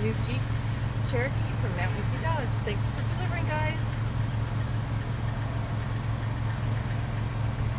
new Jeep Cherokee from Mount Wiki Dodge.